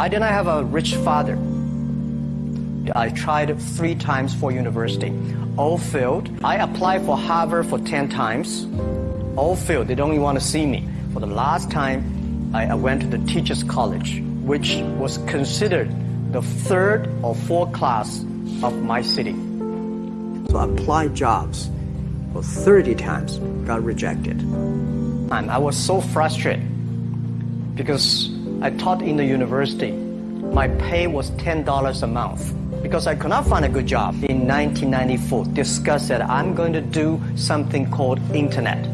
I did not have a rich father. I tried three times for university. All failed. I applied for Harvard for 10 times. All failed. They don't even want to see me. For the last time, I, went to the teacher's college, which was considered the third or fourth class of my city. So I applied jobs for 30 times, got rejected. I was so frustrated because I taught in the university. My pay was $10 a month because I could not find a good job. In 1994, discussed that I'm going to do something called internet.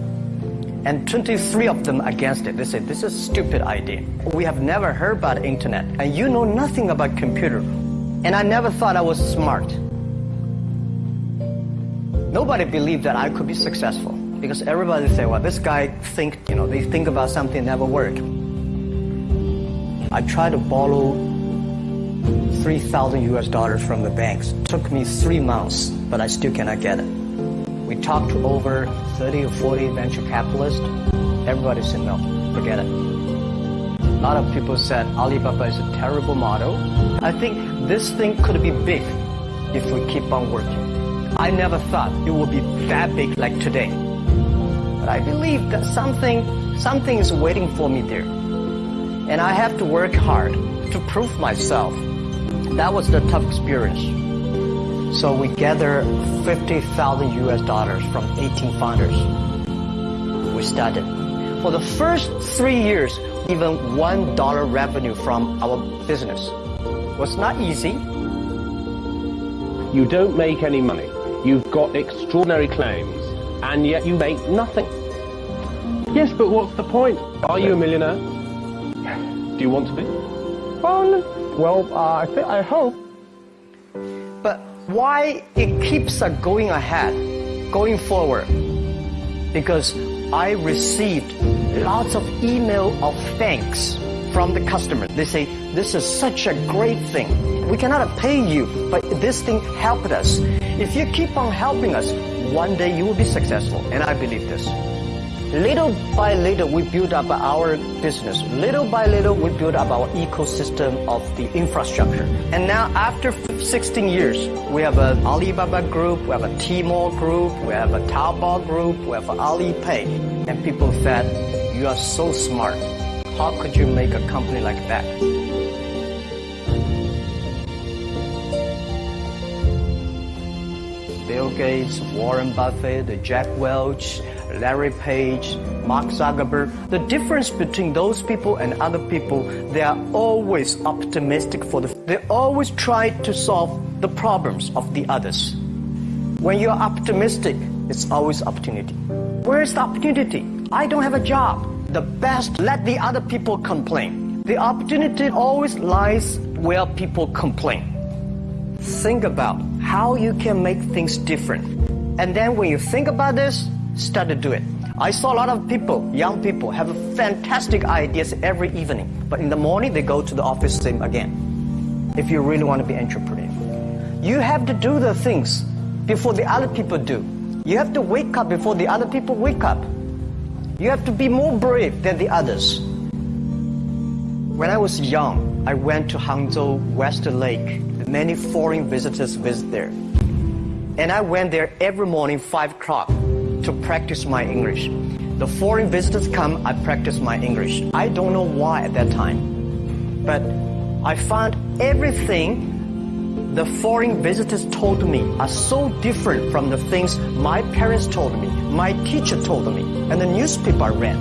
And 23 of them against it. They said, this is a stupid idea. We have never heard about internet and you know nothing about computer. And I never thought I was smart. Nobody believed that I could be successful because everybody said, well, this guy think, you know, they think about something never work. I tried to borrow 3,000 US dollars from the banks. It took me three months, but I still cannot get it. We talked to over 30 or 40 venture capitalists. Everybody said, no, forget it. A lot of people said Alibaba is a terrible model. I think this thing could be big if we keep on working. I never thought it would be that big like today. But I believe that something, something is waiting for me there. And I have to work hard to prove myself. That was the tough experience. So we gathered 50,000 US dollars from 18 founders. We started. For the first three years, even one dollar revenue from our business was not easy. You don't make any money. You've got extraordinary claims, and yet you make nothing. Yes, but what's the point? Are you a millionaire? Do you want to be? Well, well, uh, I, I hope But why it keeps us going ahead, going forward. Because I received lots of email of thanks from the customer. They say, this is such a great thing. We cannot pay you, but this thing helped us. If you keep on helping us, one day you will be successful. And I believe this. Little by little, we build up our business. Little by little, we build up our ecosystem of the infrastructure. And now, after 16 years, we have an Alibaba group, we have a Tmall group, we have a Taobao group, we have Alipay. And people said, you are so smart. How could you make a company like that? Bill Gates, Warren Buffett, Jack Welch, Larry Page, Mark Zuckerberg, the difference between those people and other people, they are always optimistic for the, they always try to solve the problems of the others. When you're optimistic, it's always opportunity. Where is the opportunity? I don't have a job. The best, let the other people complain. The opportunity always lies where people complain. Think about how you can make things different. And then when you think about this, start to do it. I saw a lot of people, young people, have fantastic ideas every evening, but in the morning they go to the office same again. If you really want to be entrepreneur, you have to do the things before the other people do. You have to wake up before the other people wake up. You have to be more brave than the others. When I was young, I went to Hangzhou West Lake. Many foreign visitors visit there. And I went there every morning, 5 o'clock to practice my English. The foreign visitors come, I practice my English. I don't know why at that time, but I found everything the foreign visitors told me are so different from the things my parents told me, my teacher told me, and the newspaper I read.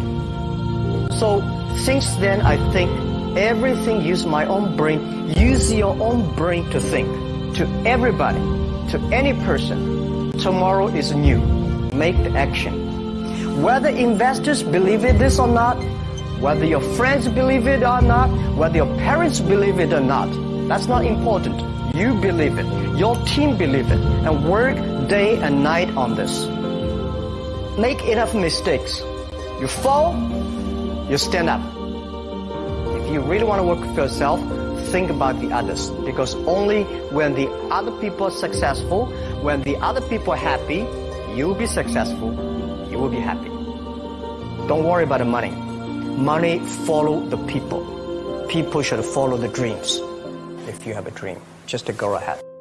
So since then, I think everything use my own brain. Use your own brain to think. To everybody, to any person, tomorrow is new make the action. Whether investors believe it this or not, whether your friends believe it or not, whether your parents believe it or not, that's not important. You believe it. Your team believe it. And work day and night on this. Make enough mistakes. You fall, you stand up. If you really want to work for yourself, think about the others. Because only when the other people are successful, when the other people are happy, you will be successful, you will be happy. Don't worry about the money. Money follow the people. people should follow the dreams. If you have a dream, just to go ahead.